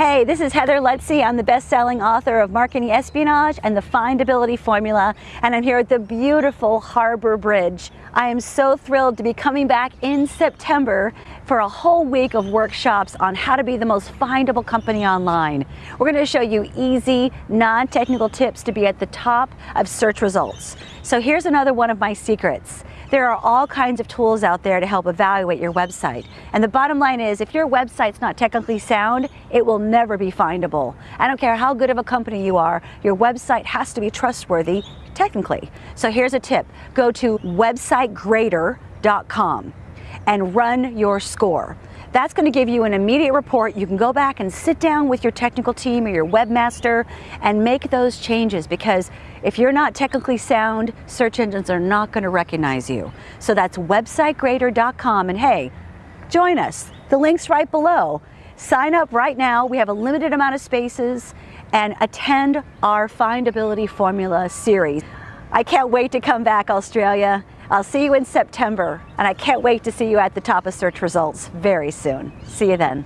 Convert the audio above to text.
Hey, this is Heather Lutze. I'm the best-selling author of Marketing Espionage and the Findability Formula, and I'm here at the beautiful Harbor Bridge. I am so thrilled to be coming back in September for a whole week of workshops on how to be the most findable company online. We're going to show you easy, non-technical tips to be at the top of search results. So here's another one of my secrets. There are all kinds of tools out there to help evaluate your website. And the bottom line is, if your website's not technically sound, it will never be findable. I don't care how good of a company you are, your website has to be trustworthy technically. So here's a tip. Go to websitegrader.com and run your score. That's going to give you an immediate report. You can go back and sit down with your technical team or your webmaster and make those changes because if you're not technically sound, search engines are not going to recognize you. So that's websitegrader.com and hey, join us. The link's right below. Sign up right now. We have a limited amount of spaces and attend our Findability Formula series. I can't wait to come back, Australia. I'll see you in September, and I can't wait to see you at the top of search results very soon. See you then.